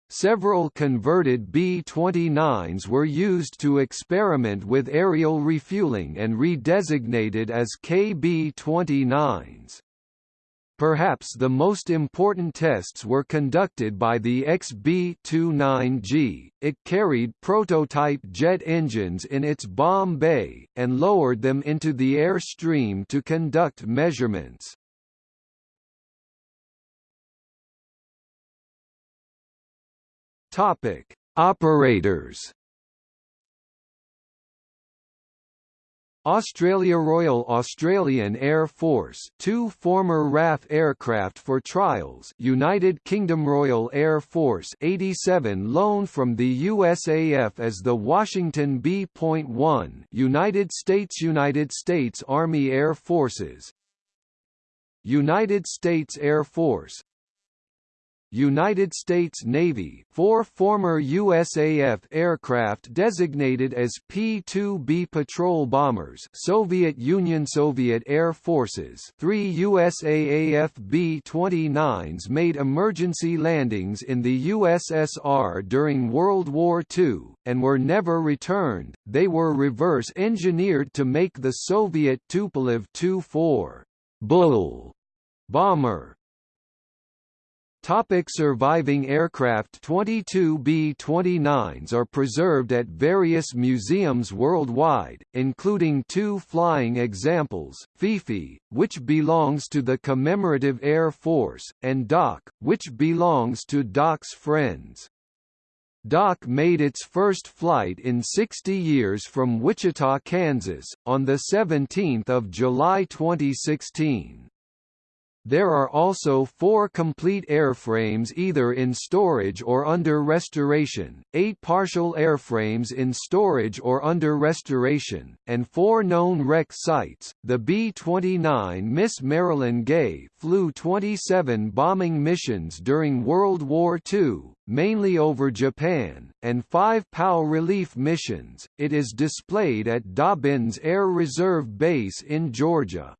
Speaker 1: Several converted B-29s were used to experiment with aerial refueling and redesignated as KB-29s. Perhaps the most important tests were conducted by the XB-29G, it carried prototype jet engines in its bomb bay, and lowered them into the air stream to conduct measurements. Topic: Operators. Australia Royal Australian Air Force two former RAF aircraft for trials United Kingdom Royal Air Force 87 loaned from the USAF as the Washington B.1 United States United States Army Air Forces United States Air Force United States Navy four former USAF aircraft designated as P-2B patrol bombers Soviet Union Soviet Air Forces three USAAF B-29s made emergency landings in the USSR during World War II, and were never returned, they were reverse-engineered to make the Soviet Tupolev Tu-4 Bull bomber Topic surviving aircraft 22 B-29s are preserved at various museums worldwide, including two flying examples, Fifi, which belongs to the Commemorative Air Force, and Doc, which belongs to Doc's friends. Doc made its first flight in 60 years from Wichita, Kansas, on 17 July 2016. There are also four complete airframes either in storage or under restoration, eight partial airframes in storage or under restoration, and four known wreck sites. The B-29 Miss Marilyn Gay flew 27 bombing missions during World War II, mainly over Japan, and five POW relief missions. It is displayed at Dobbins Air Reserve Base in Georgia.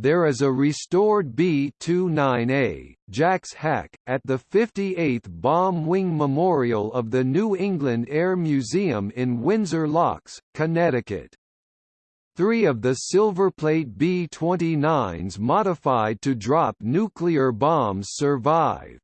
Speaker 1: There is a restored B-29A, Jack's Hack, at the 58th Bomb Wing Memorial of the New England Air Museum in Windsor Locks, Connecticut. Three of the Silverplate B-29s modified to drop nuclear bombs survive.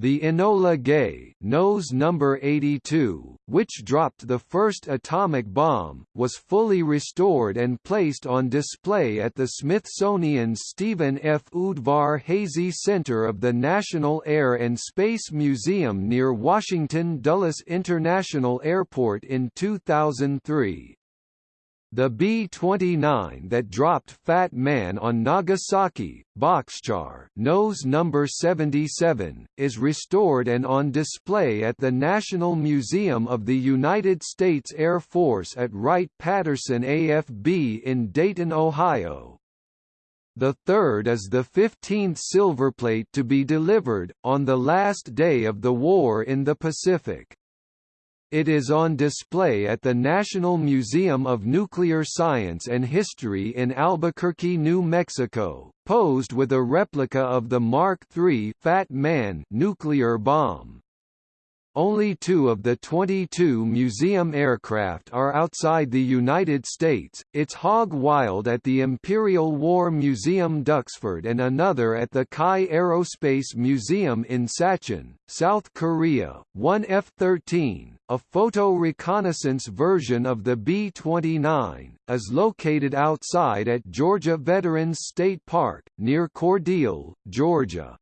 Speaker 1: The Enola Gay nose number 82, which dropped the first atomic bomb, was fully restored and placed on display at the Smithsonian's Stephen F. Udvar-Hazy Center of the National Air and Space Museum near Washington Dulles International Airport in 2003. The B-29 that dropped Fat Man on Nagasaki, Boxcar nose number 77, is restored and on display at the National Museum of the United States Air Force at Wright-Patterson AFB in Dayton, Ohio. The third is the 15th silverplate to be delivered, on the last day of the war in the Pacific. It is on display at the National Museum of Nuclear Science and History in Albuquerque, New Mexico, posed with a replica of the Mark III Fat Man nuclear bomb. Only two of the 22 museum aircraft are outside the United States, its Hog Wild at the Imperial War Museum Duxford and another at the Kai Aerospace Museum in Sacheon, South Korea. One F-13, a photo reconnaissance version of the B-29, is located outside at Georgia Veterans State Park, near Cordele, Georgia.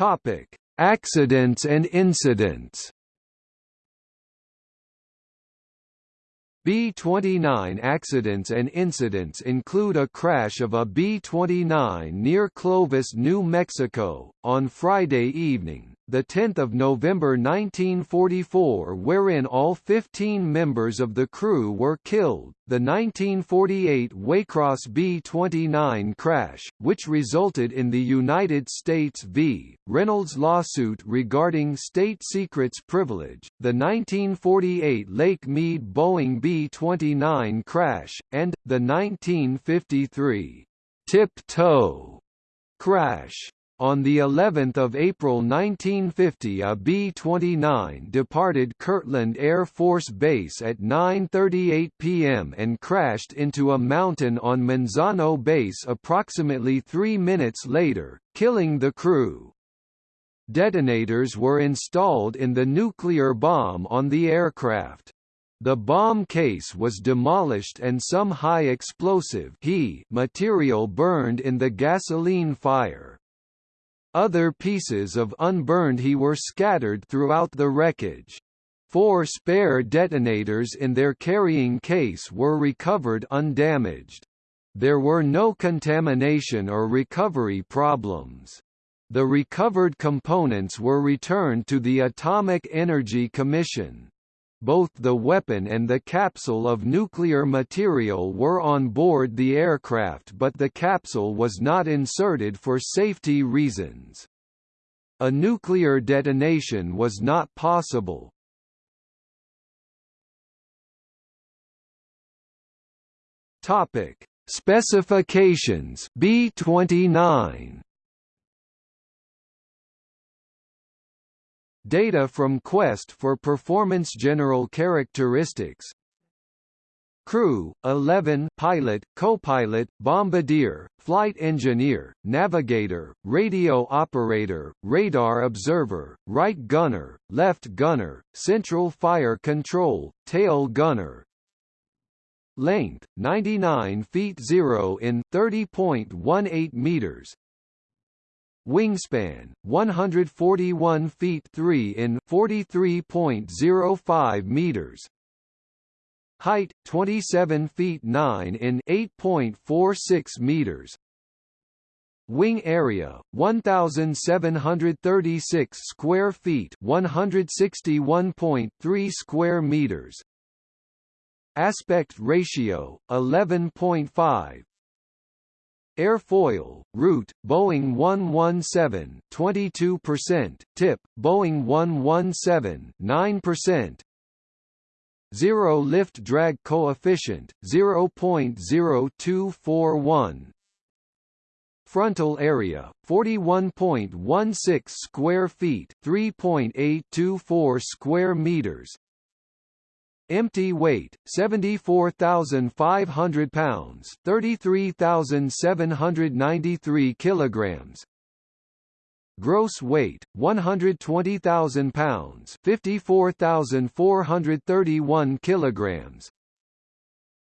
Speaker 1: Topic: Accidents and incidents. B-29 accidents and incidents include a crash of a B-29 near Clovis, New Mexico, on Friday evening, 10 November 1944 wherein all 15 members of the crew were killed, the 1948 Waycross B-29 crash, which resulted in the United States v. Reynolds lawsuit regarding state secrets privilege, the 1948 Lake Mead Boeing B-29 crash, and, the 1953 tip-toe crash. On the 11th of April 1950 a B-29 departed Kirtland Air Force Base at 9.38 p.m. and crashed into a mountain on Manzano Base approximately three minutes later, killing the crew. Detonators were installed in the nuclear bomb on the aircraft. The bomb case was demolished and some high explosive material burned in the gasoline fire. Other pieces of unburned he were scattered throughout the wreckage. Four spare detonators in their carrying case were recovered undamaged. There were no contamination or recovery problems. The recovered components were returned to the Atomic Energy Commission. Both the weapon and the capsule of nuclear material were on board the aircraft but the capsule was not inserted for safety reasons. A nuclear detonation was not possible. Topic: Specifications B29 Data from Quest for performance general characteristics. Crew, 11 pilot, co-pilot, bombardier, flight engineer, navigator, radio operator, radar observer, right gunner, left gunner, central fire control, tail gunner, Length 99 feet 0 in 30.18 meters Wingspan 141 feet 3 in 43.05 meters. Height 27 feet 9 in 8.46 meters. Wing area 1736 square feet 161.3 square meters. Aspect ratio 11.5 Airfoil, root, Boeing 117 22%, tip, Boeing 117 9%, Zero lift drag coefficient, 0.0241 Frontal area, 41.16 square feet 3.824 square meters Empty weight 74,500 pounds, 33,793 kilograms. Gross weight 120,000 pounds, 54,431 kilograms.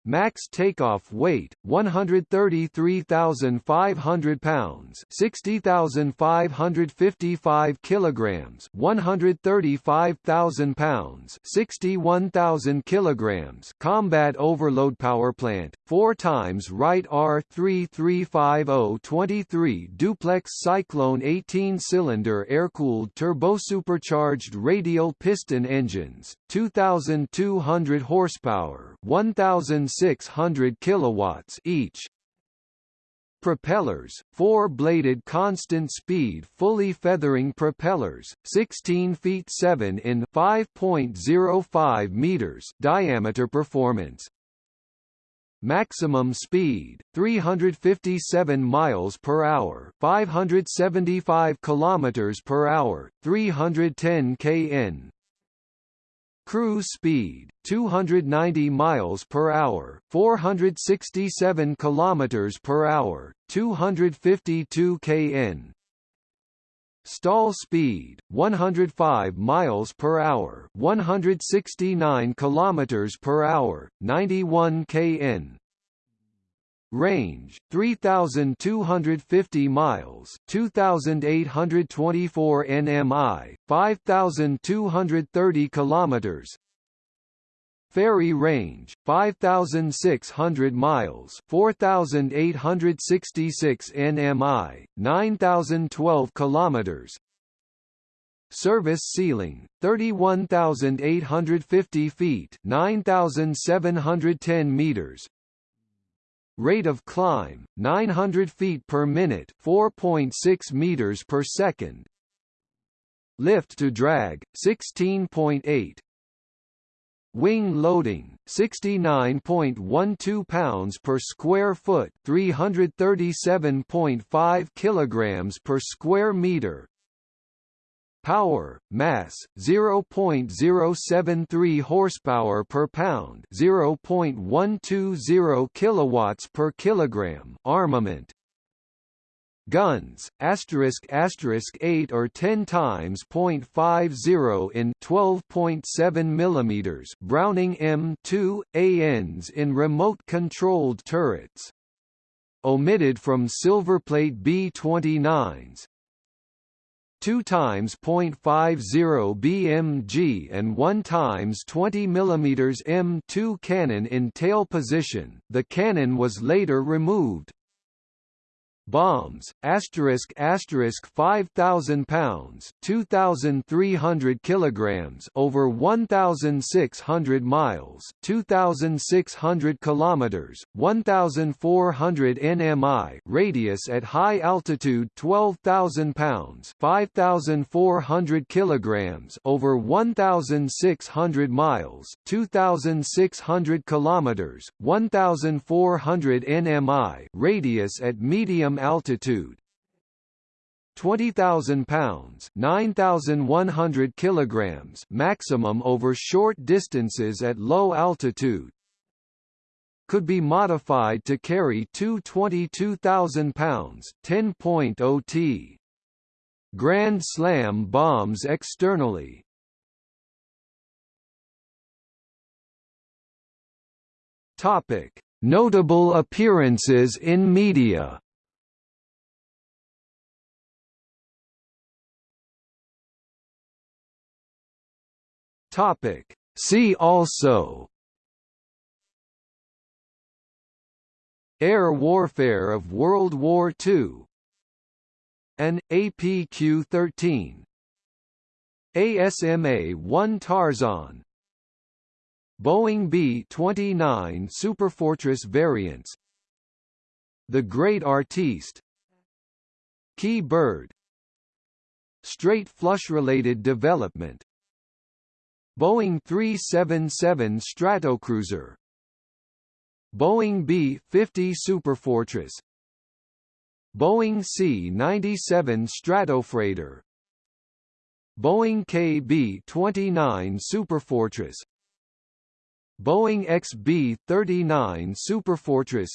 Speaker 1: Max takeoff weight 133,500 pounds, 60,555 kilograms, 135,000 pounds, 61,000 kilograms. Combat overload power plant 4 times Wright R3350-23 duplex Cyclone 18-cylinder air-cooled turbo-supercharged radial piston engines, 2,200 horsepower, 1,000 600 kilowatts each. Propellers, four-bladed constant-speed fully feathering propellers, 16 feet 7 in 5.05 meters diameter performance, maximum speed 357 miles per hour, 575 kilometers per hour, 310 kn. Cruise speed 290 miles per hour, 467 kilometers per hour, 252 kn. Stall speed 105 miles per hour, 169 kilometers per hour, 91 kn. Range 3250 miles, 2824 nmi, 5230 kilometers. Ferry range 5600 miles 4866 nmi 9012 kilometers Service ceiling 31850 feet 9710 meters Rate of climb 900 feet per minute 4.6 meters per second Lift to drag 16.8 Wing loading 69.12 pounds per square foot, 337.5 kilograms per square meter. Power, mass, 0.073 horsepower per pound, 0.120 kilowatts per kilogram. Armament, guns asterisk asterisk 8 or 10 times 0.50 in 12.7 millimeters Browning M2 ANs in remote controlled turrets omitted from silverplate B29s 2 times 0.50 BMG and 1 times 20 mm M2 cannon in tail position. The cannon was later removed, bombs, asterisk asterisk 5,000 pounds, 2,300 kilograms, over 1,600 miles, 2,600 kilometers, 1,400 nmi, radius at high altitude 12,000 pounds, 5,400 kilograms, over 1,600 miles, 2,600 kilometers, 1,400 nmi, radius at medium altitude. 20,000 pounds 9,100 kilograms maximum over short distances at low altitude. Could be modified to carry two 22,000 pounds 10.0 t. Grand Slam bombs externally. Topic. Notable appearances in media Topic. See also Air warfare of World War II An APQ-13 ASMA-1 Tarzon. Boeing B-29 Superfortress variants. The Great Artiste. Kee Bird. Straight flush-related development Boeing 377 Stratocruiser. Boeing B-50 Superfortress. Boeing C-97 Stratofreighter. Boeing KB-29 Superfortress. Boeing XB-39 Superfortress.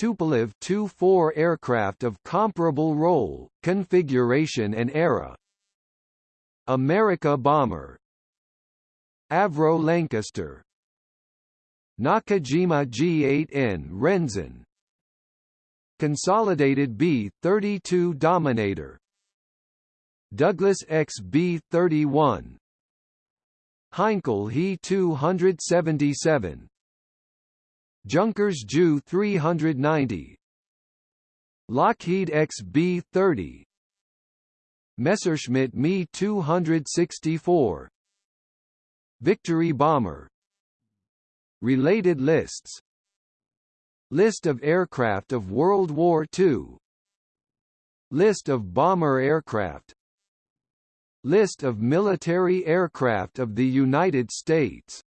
Speaker 1: Tupolev Tu-4 aircraft of comparable role, configuration and era. Amerika bomber Avro Lancaster Nakajima G8N Renzan. Consolidated B-32 Dominator. Douglas XB-31 Heinkel He-277 Junkers Ju 390 Lockheed XB-30 Messerschmitt Me 264 Victory bomber. Related lists. List of aircraft of World War II List of bomber aircraft. List of military aircraft of the United States